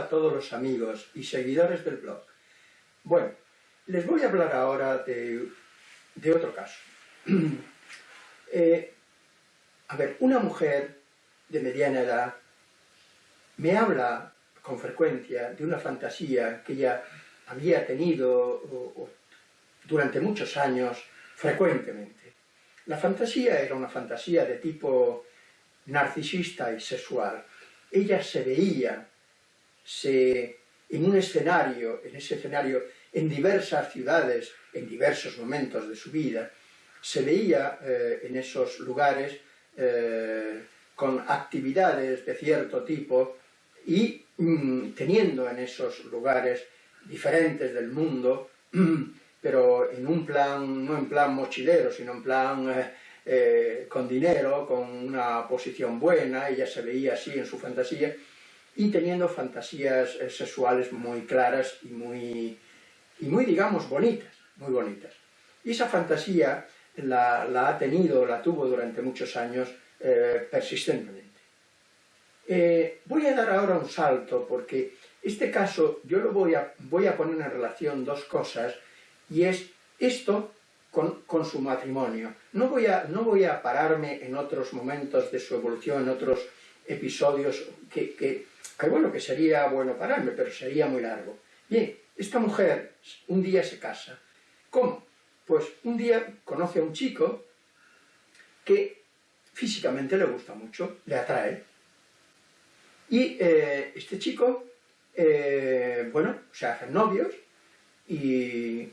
a todos los amigos y seguidores del blog. Bueno, les voy a hablar ahora de, otro caso. Eh, a ver, una mujer de mediana edad me habla con frecuencia de una fantasía que ella había tenido durante muchos años frecuentemente. La fantasía era una fantasía de tipo narcisista y sexual, ella se veía en un escenario, en ese escenario, en diversas ciudades, en diversos momentos de su vida, se veía eh, en esos lugares eh, con actividades de cierto tipo y mm, teniendo en esos lugares diferentes del mundo, pero en un plan, no en plan mochilero, sino en plan eh, con dinero, con una posición buena, ella se veía así en su fantasía, y teniendo fantasías eh, sexuales muy claras y muy, y muy, digamos, bonitas, muy bonitas. Y esa fantasía la, ha tenido, la tuvo durante muchos años eh, persistentemente. voy a dar ahora un salto porque este caso yo lo voy a, voy a poner en relación dos cosas y es esto con, su matrimonio. No voy, a, no voy a pararme en otros momentos de su evolución, en otros episodios que, bueno, que sería bueno pararme, pero sería muy largo. Bien, esta mujer un día se casa. ¿Cómo? Pues un día conoce a un chico que físicamente le gusta mucho, le atrae. Y eh, este chico, eh, bueno, se hacen novios y,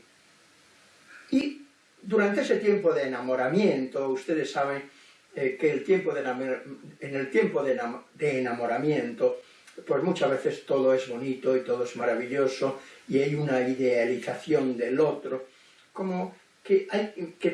y durante ese tiempo de enamoramiento, ustedes saben eh, que el tiempo de en el tiempo de, enamoramiento, pues muchas veces todo es bonito y todo es maravilloso y hay una idealización del otro, como que,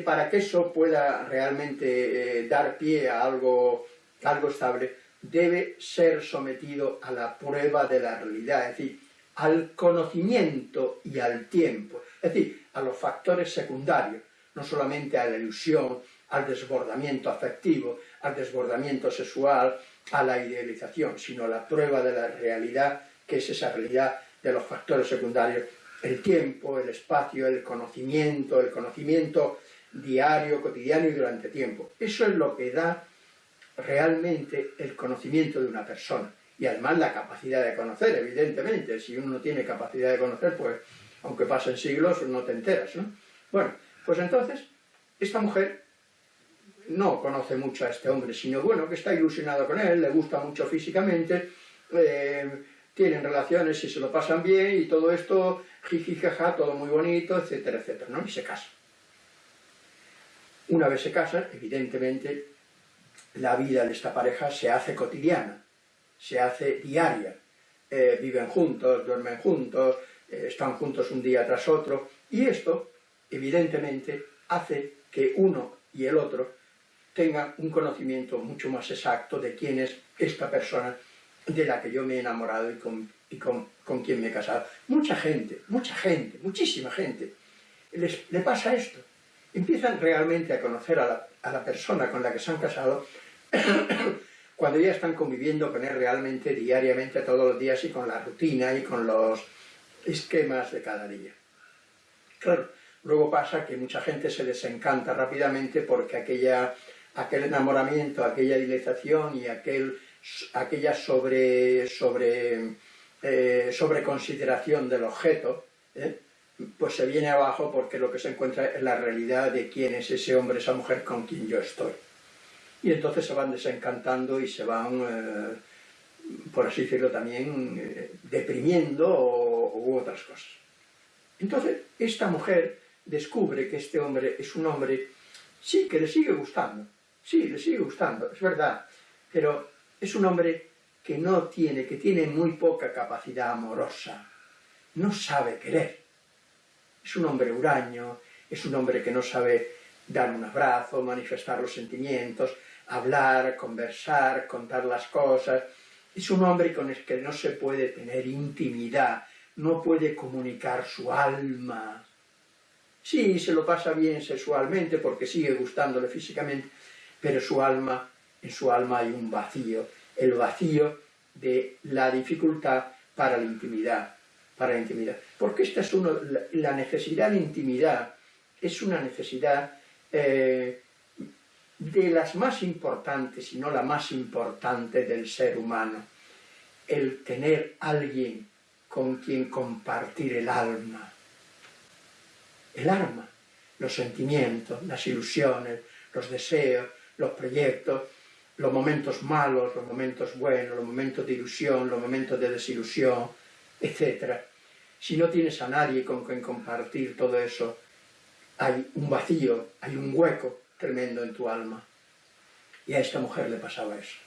para que eso pueda realmente eh, dar pie a algo, algo estable, debe ser sometido a la prueba de la realidad, es decir, al conocimiento y al tiempo, es decir, a los factores secundarios no solamente a la ilusión, al desbordamiento afectivo, al desbordamiento sexual, a la idealización, sino a la prueba de la realidad, que es esa realidad de los factores secundarios, el tiempo, el espacio, el conocimiento, el conocimiento diario, cotidiano y durante tiempo. Eso es lo que da realmente el conocimiento de una persona. Y además la capacidad de conocer, evidentemente. Si uno no tiene capacidad de conocer, pues aunque pasen siglos, no te enteras, ¿no? Bueno, pues entonces, esta mujer no conoce mucho a este hombre, sino bueno, que está ilusionado con él, le gusta mucho físicamente, eh, tienen relaciones y se lo pasan bien y todo esto, jiji, jaja, todo muy bonito, etcétera, etcétera, ¿no? Y se casan. Una vez se casan, evidentemente, la vida de esta pareja se hace cotidiana, se hace diaria. Eh, viven juntos, duermen juntos, eh, están juntos un día tras otro, y esto evidentemente hace que uno y el otro tengan un conocimiento mucho más exacto de quién es esta persona de la que yo me he enamorado y con, con, quien me he casado. Mucha gente, mucha gente, muchísima gente, les, le pasa esto. Empiezan realmente a conocer a la, a la persona con la que se han casado cuando ya están conviviendo con él realmente diariamente todos los días y con la rutina y con los esquemas de cada día. Claro, Luego pasa que mucha gente se desencanta rápidamente porque aquella, aquel enamoramiento, aquella idealización y aquel, aquella sobre, sobre, eh, consideración del objeto, ¿eh? pues se viene abajo porque lo que se encuentra es la realidad de quién es ese hombre, esa mujer con quien yo estoy. Y entonces se van desencantando y se van, eh, por así decirlo también, deprimiendo u otras cosas. Entonces, esta mujer descubre que este hombre es un hombre, sí, que le sigue gustando, sí, le sigue gustando, es verdad, pero es un hombre que no tiene, que tiene muy poca capacidad amorosa, no sabe querer. Es un hombre huraño, es un hombre que no sabe dar un abrazo, manifestar los sentimientos, hablar, conversar, contar las cosas. Es un hombre con el que no se puede tener intimidad, no puede comunicar su alma, Sí, se lo pasa bien sexualmente porque sigue gustándole físicamente, pero su alma, en su alma hay un vacío. El vacío de la dificultad para la intimidad, para la intimidad. Porque esta es uno, la necesidad de intimidad es una necesidad eh, de las más importantes, si no la más importante del ser humano. El tener alguien con quien compartir el alma. El alma, los sentimientos, las ilusiones, los deseos, los proyectos, los momentos malos, los momentos buenos, los momentos de ilusión, los momentos de desilusión, etc. Si no tienes a nadie con quien compartir todo eso, hay un vacío, hay un hueco tremendo en tu alma. Y a esta mujer le pasaba eso.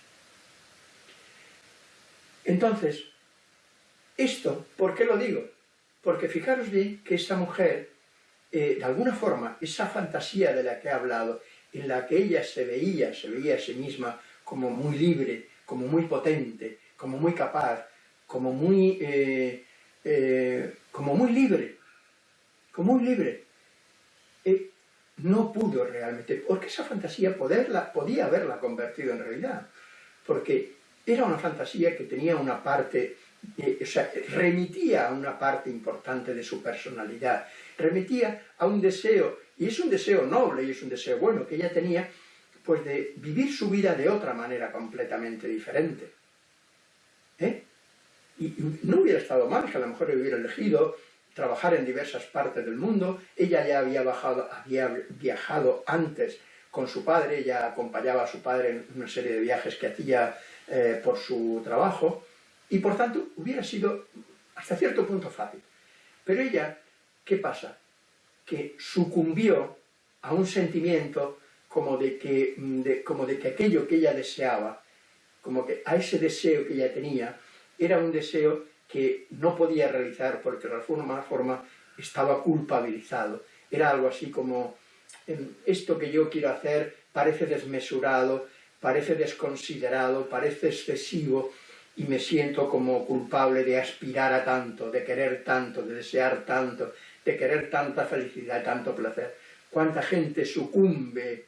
Entonces, esto, ¿por qué lo digo? Porque fijaros bien que esta mujer, eh, de alguna forma, esa fantasía de la que he hablado, en la que ella se veía, se veía a sí misma como muy libre, como muy potente, como muy capaz, como muy, eh, eh, como muy libre, como muy libre, no pudo realmente, porque esa fantasía poderla, podía haberla convertido en realidad, porque era una fantasía que tenía una parte, o sea, remitía a una parte importante de su personalidad, remitía a un deseo, y es un deseo noble y es un deseo bueno que ella tenía, pues de vivir su vida de otra manera completamente diferente. ¿Eh? Y, no hubiera estado mal que a lo mejor hubiera elegido trabajar en diversas partes del mundo, ella ya había, bajado, había viajado antes con su padre, ella acompañaba a su padre en una serie de viajes que hacía eh, por su trabajo, y por tanto hubiera sido hasta cierto punto fácil. Pero ella, ¿qué pasa? Que sucumbió a un sentimiento como de que, como de que aquello que ella deseaba, como que a ese deseo que ella tenía, era un deseo que no podía realizar porque de alguna forma estaba culpabilizado. Era algo así como, esto que yo quiero hacer parece desmesurado, parece desconsiderado, parece excesivo, y me siento como culpable de aspirar a tanto, de querer tanto, de desear tanto, de querer tanta felicidad, tanto placer. ¿Cuánta gente sucumbe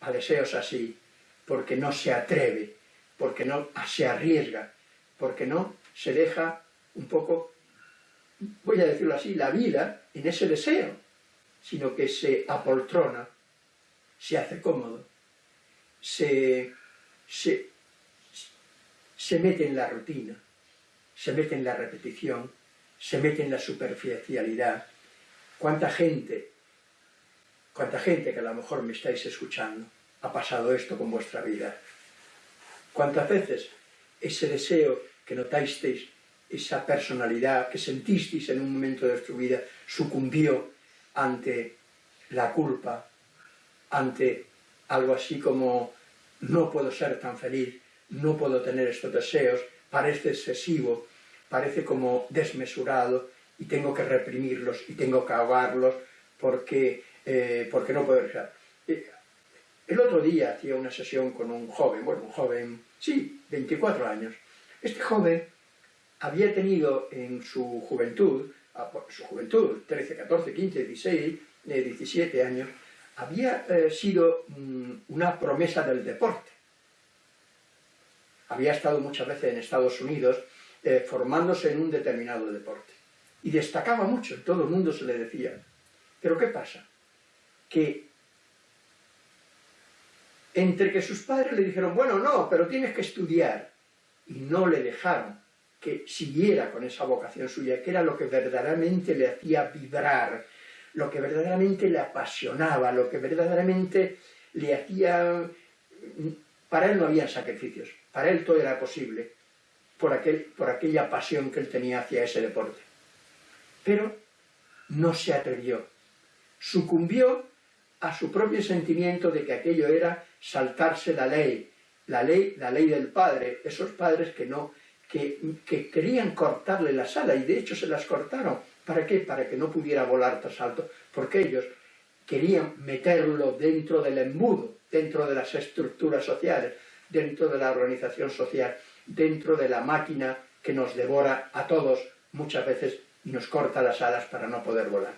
a deseos así? Porque no se atreve, porque no se arriesga, porque no se deja un poco, voy a decirlo así, la vida en ese deseo, sino que se apoltrona, se hace cómodo, se, se, se mete en la rutina, se mete en la repetición, se mete en la superficialidad. ¿Cuánta gente, cuánta gente que a lo mejor me estáis escuchando, ha pasado esto con vuestra vida? ¿Cuántas veces ese deseo que notasteis, esa personalidad que sentisteis en un momento de vuestra vida, sucumbió ante la culpa, ante algo así como no puedo ser tan feliz, no puedo tener estos deseos, parece excesivo, parece como desmesurado y tengo que reprimirlos y tengo que ahogarlos porque, eh, porque no puedo. Eh, el otro día hacía una sesión con un joven, bueno, un joven, sí, 24 años, este joven había tenido en su juventud, su juventud, 13, 14, 15, 16, 17 años, había eh, sido mm, una promesa del deporte. Había estado muchas veces en Estados Unidos eh, formándose en un determinado deporte. Y destacaba mucho, todo el mundo se le decía. Pero ¿qué pasa? Que entre que sus padres le dijeron, bueno, no, pero tienes que estudiar, y no le dejaron que siguiera con esa vocación suya, que era lo que verdaderamente le hacía vibrar, lo que verdaderamente le apasionaba, lo que verdaderamente le hacía... Para él no había sacrificios, para él todo era posible, por, aquel, por aquella pasión que él tenía hacia ese deporte. Pero no se atrevió, sucumbió a su propio sentimiento de que aquello era saltarse la ley, la ley, la ley del padre, esos padres que no, que, querían cortarle las alas y de hecho se las cortaron. ¿Para qué? Para que no pudiera volar tras alto, porque ellos querían meterlo dentro del embudo, dentro de las estructuras sociales, dentro de la organización social, dentro de la máquina que nos devora a todos muchas veces y nos corta las alas para no poder volar.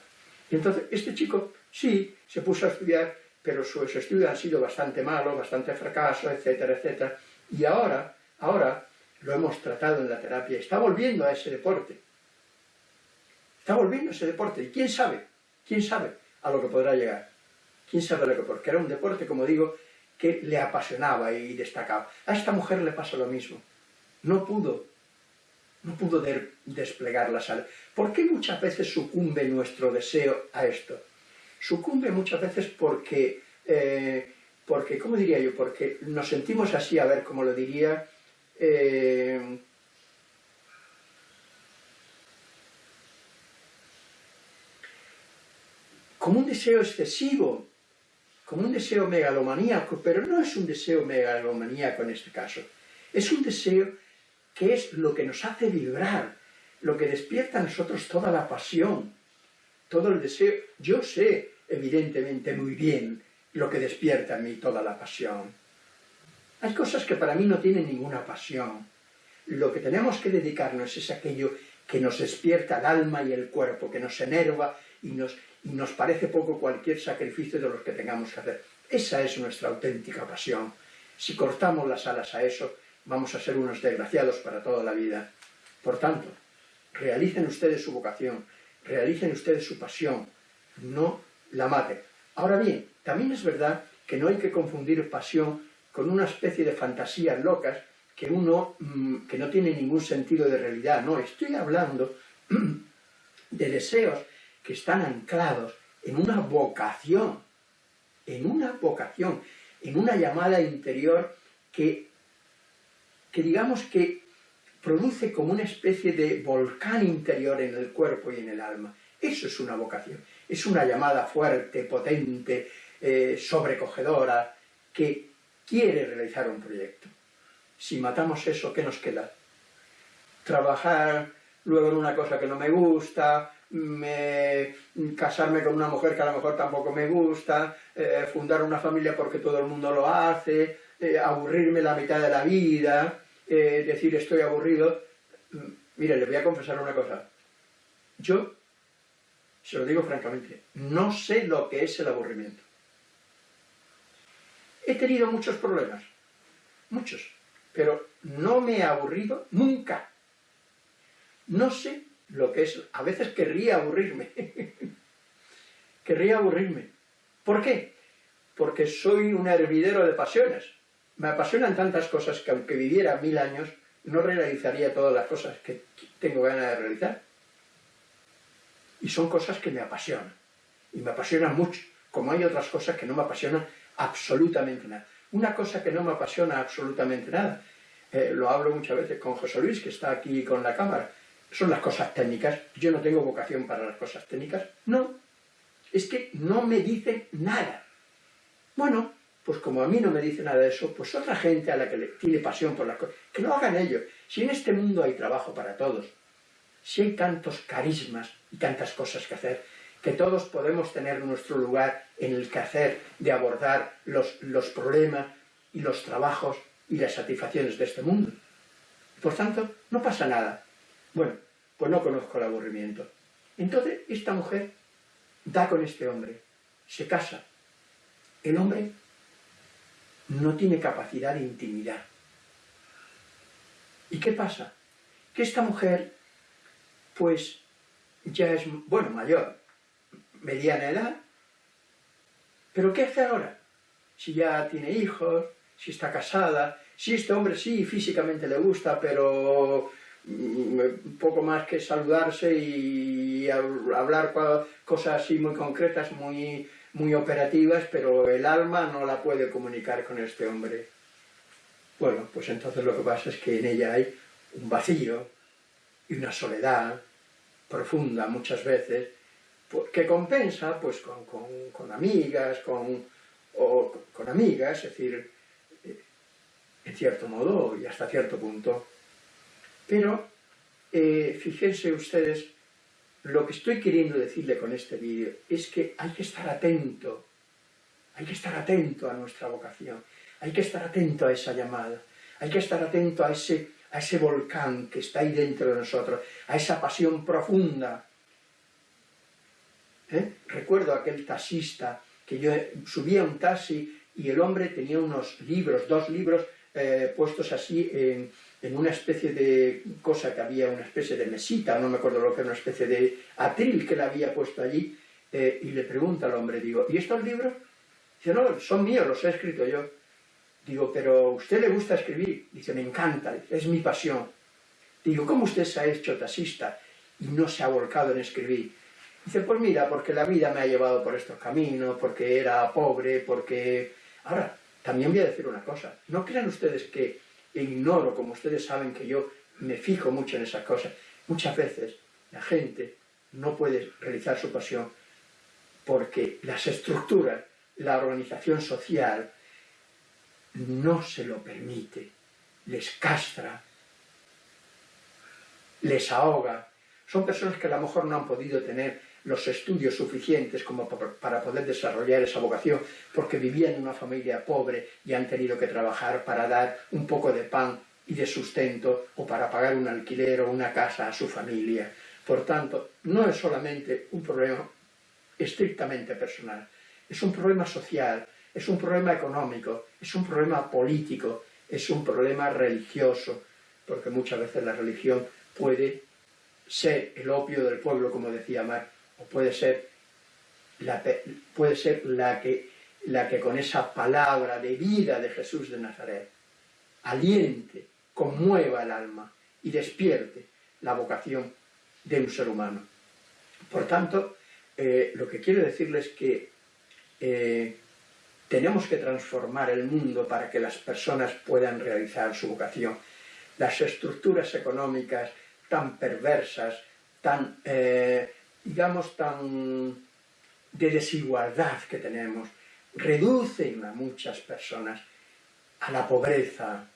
Y entonces este chico sí se puso a estudiar pero sus estudios han sido bastante malos, bastante fracaso, etcétera, etcétera. Y ahora, ahora lo hemos tratado en la terapia, está volviendo a ese deporte. Está volviendo a ese deporte. ¿Y quién sabe? ¿Quién sabe a lo que podrá llegar? ¿Quién sabe lo que? Porque era un deporte, como digo, que le apasionaba y destacaba. A esta mujer le pasa lo mismo. No pudo, no pudo desplegar la sal. ¿Por qué muchas veces sucumbe nuestro deseo a esto? Sucumbe muchas veces porque, eh, porque ¿cómo diría yo? Porque nos sentimos así, a ver cómo lo diría, eh, como un deseo excesivo, como un deseo megalomaníaco, pero no es un deseo megalomaníaco en este caso. Es un deseo que es lo que nos hace vibrar, lo que despierta a nosotros toda la pasión, todo el deseo. Yo sé, evidentemente, muy bien lo que despierta en mí toda la pasión. Hay cosas que para mí no tienen ninguna pasión. Lo que tenemos que dedicarnos es aquello que nos despierta el alma y el cuerpo, que nos enerva y nos, nos parece poco cualquier sacrificio de los que tengamos que hacer. Esa es nuestra auténtica pasión. Si cortamos las alas a eso, vamos a ser unos desgraciados para toda la vida. Por tanto, realicen ustedes su vocación, realicen ustedes su pasión, no la maten. Ahora bien, también es verdad que no hay que confundir pasión con una especie de fantasías locas que uno, mm, que no tiene ningún sentido de realidad. No, estoy hablando de deseos que están anclados en una vocación, en una vocación, en una llamada interior que, que digamos que produce como una especie de volcán interior en el cuerpo y en el alma. Eso es una vocación, es una llamada fuerte, potente, eh, sobrecogedora, que quiere realizar un proyecto. Si matamos eso, ¿qué nos queda? Trabajar luego en una cosa que no me gusta, me, casarme con una mujer que a lo mejor tampoco me gusta, eh, fundar una familia porque todo el mundo lo hace, eh, aburrirme la mitad de la vida, eh, decir estoy aburrido. Mire, le voy a confesar una cosa. Yo, se lo digo francamente, no sé lo que es el aburrimiento. He tenido muchos problemas, muchos, pero no me he aburrido nunca. No sé lo que es, a veces querría aburrirme. querría aburrirme. ¿Por qué? Porque soy un hervidero de pasiones. Me apasionan tantas cosas que aunque viviera mil años, no realizaría todas las cosas que tengo ganas de realizar. Y son cosas que me apasionan. Y me apasionan mucho, como hay otras cosas que no me apasionan absolutamente nada. Una cosa que no me apasiona absolutamente nada, eh, lo hablo muchas veces con José Luis, que está aquí con la cámara, son las cosas técnicas. Yo no tengo vocación para las cosas técnicas. No, es que no me dicen nada. Bueno, pues como a mí no me dice nada de eso, pues otra gente a la que le tiene pasión por las cosas, que lo hagan ellos. Si en este mundo hay trabajo para todos, si hay tantos carismas y tantas cosas que hacer, que todos podemos tener nuestro lugar en el que hacer de abordar los, los problemas y los trabajos y las satisfacciones de este mundo. Por tanto, no pasa nada. Bueno, pues no conozco el aburrimiento. Entonces, esta mujer da con este hombre, se casa. El hombre no tiene capacidad de intimidad. ¿Y qué pasa? Que esta mujer, pues, ya es, bueno, mayor, mediana edad, pero ¿qué hace ahora? Si ya tiene hijos, si está casada, si este hombre sí físicamente le gusta, pero poco más que saludarse y hablar cosas así muy concretas, muy, muy operativas, pero el alma no la puede comunicar con este hombre. Bueno, pues entonces lo que pasa es que en ella hay un vacío y una soledad profunda muchas veces, que compensa pues con, amigas, con, o, con amigas, es decir, eh, en cierto modo y hasta cierto punto, pero eh, fíjense ustedes, lo que estoy queriendo decirle con este vídeo es que hay que estar atento, hay que estar atento a nuestra vocación, hay que estar atento a esa llamada, hay que estar atento a ese, a ese volcán que está ahí dentro de nosotros, a esa pasión profunda. ¿Eh? Recuerdo aquel taxista que yo subía un taxi y el hombre tenía unos libros, dos libros eh, puestos así en en una especie de cosa que había, una especie de mesita, no me acuerdo lo que era, una especie de atril que le había puesto allí, eh, y le pregunta al hombre, digo, ¿y estos libros? Dice, no, son míos, los he escrito yo. Digo, pero ¿a usted le gusta escribir? Dice, me encanta, es mi pasión. Digo, ¿cómo usted se ha hecho taxista y no se ha volcado en escribir? Dice, pues mira, porque la vida me ha llevado por estos caminos, porque era pobre, porque... Ahora, también voy a decir una cosa, no crean ustedes que ignoro, como ustedes saben que yo me fijo mucho en esas cosas. Muchas veces la gente no puede realizar su pasión porque las estructuras, la organización social, no se lo permite, les castra, les ahoga. Son personas que a lo mejor no han podido tener los estudios suficientes como para poder desarrollar esa vocación, porque vivían en una familia pobre y han tenido que trabajar para dar un poco de pan y de sustento o para pagar un alquiler o una casa a su familia. Por tanto, no es solamente un problema estrictamente personal, es un problema social, es un problema económico, es un problema político, es un problema religioso, porque muchas veces la religión puede ser el opio del pueblo, como decía Mar, puede ser la, puede ser la, que, la que con esa palabra de vida de Jesús de Nazaret aliente, conmueva el alma y despierte la vocación de un ser humano. Por tanto, eh, lo que quiero decirles es que eh, tenemos que transformar el mundo para que las personas puedan realizar su vocación. Las estructuras económicas tan perversas, tan, eh, digamos, tan de desigualdad que tenemos, reducen a muchas personas a la pobreza,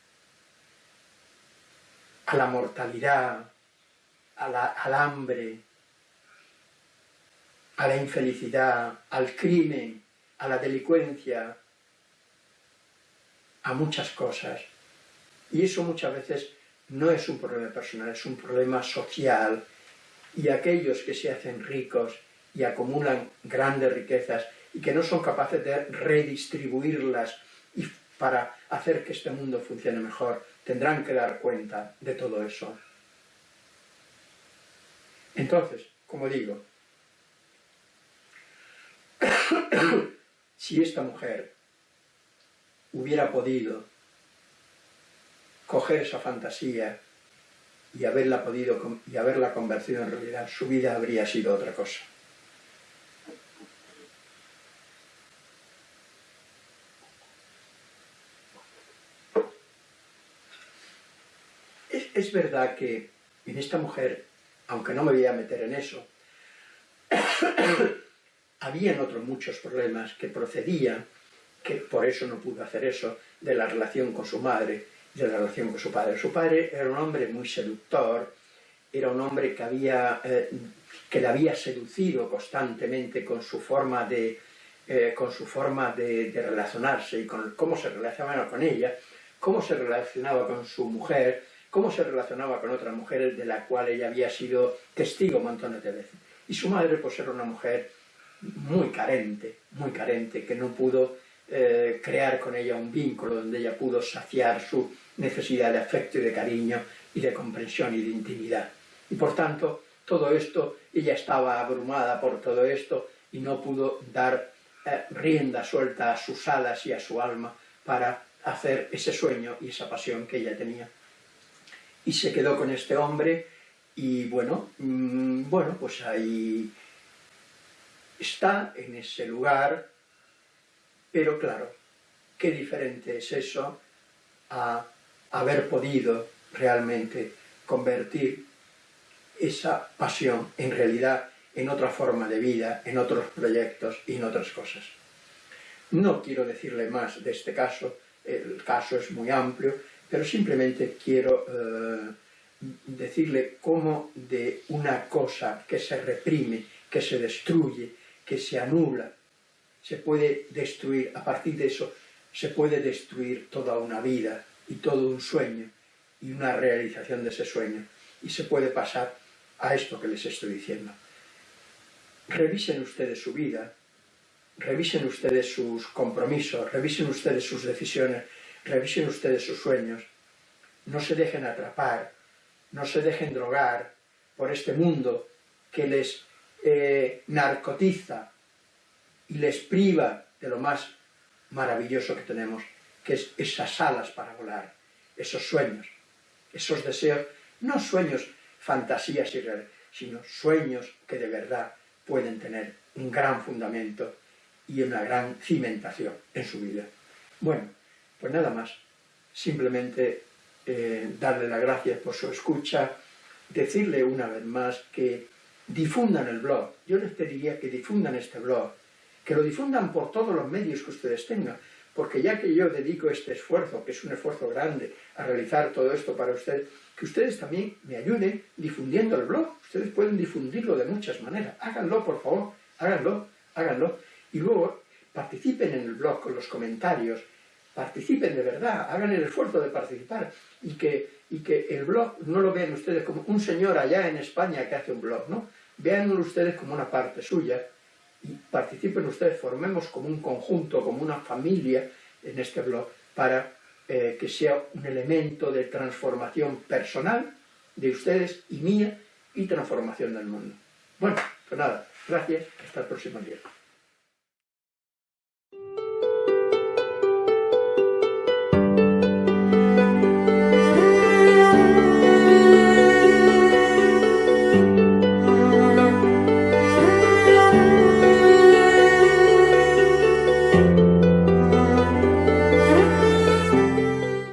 a la mortalidad, al hambre, a la infelicidad, al crimen, a la delincuencia, a muchas cosas. Y eso muchas veces no es un problema personal, es un problema social. Y aquellos que se hacen ricos y acumulan grandes riquezas y que no son capaces de redistribuirlas y para hacer que este mundo funcione mejor, tendrán que dar cuenta de todo eso. Entonces, como digo, si esta mujer hubiera podido coger esa fantasía y haberla podido y haberla convertido en realidad, su vida habría sido otra cosa. Es, es verdad que en esta mujer, aunque no me voy a meter en eso, habían otros muchos problemas que procedían, que por eso no pudo hacer eso, de la relación con su madre, de la relación con su padre. Su padre era un hombre muy seductor, era un hombre que, había, eh, que le había seducido constantemente con su forma de, eh, con su forma de, relacionarse y con cómo se relacionaba con ella, cómo se relacionaba con su mujer, cómo se relacionaba con otras mujeres de la cual ella había sido testigo montones de veces. Y su madre pues era una mujer muy carente, muy carente, que no pudo eh, crear con ella un vínculo donde ella pudo saciar su necesidad de afecto y de cariño y de comprensión y de intimidad. Y por tanto, todo esto, ella estaba abrumada por todo esto y no pudo dar eh, rienda suelta a sus alas y a su alma para hacer ese sueño y esa pasión que ella tenía. Y se quedó con este hombre y bueno, mm, bueno, pues ahí está en ese lugar, pero claro, qué diferente es eso a haber podido realmente convertir esa pasión en realidad en otra forma de vida, en otros proyectos y en otras cosas. No quiero decirle más de este caso, el caso es muy amplio, pero simplemente quiero eh, decirle cómo de una cosa que se reprime, que se destruye, que se anula, se puede destruir, a partir de eso se puede destruir toda una vida y todo un sueño y una realización de ese sueño y se puede pasar a esto que les estoy diciendo. Revisen ustedes su vida, revisen ustedes sus compromisos, revisen ustedes sus decisiones, revisen ustedes sus sueños no se dejen atrapar, no se dejen drogar por este mundo que les eh, narcotiza y les priva de lo más maravilloso que tenemos, que es esas alas para volar, esos sueños, esos deseos, no sueños, fantasías irreales, sino sueños que de verdad pueden tener un gran fundamento y una gran cimentación en su vida. Bueno, pues nada más, simplemente eh, darle las gracias por su escucha, decirle una vez más que difundan el blog. Yo les pediría que difundan este blog, que lo difundan por todos los medios que ustedes tengan, porque ya que yo dedico este esfuerzo, que es un esfuerzo grande, a realizar todo esto para ustedes, que ustedes también me ayuden difundiendo el blog. Ustedes pueden difundirlo de muchas maneras. Háganlo, por favor, háganlo, háganlo. Y luego participen en el blog con los comentarios, participen de verdad, hagan el esfuerzo de participar y que, y que el blog no lo vean ustedes como un señor allá en España que hace un blog, ¿no? Veanlo ustedes como una parte suya participen ustedes, formemos como un conjunto, como una familia en este blog para eh, que sea un elemento de transformación personal de ustedes y mía y transformación del mundo. Bueno, pues nada, gracias, hasta el próximo día.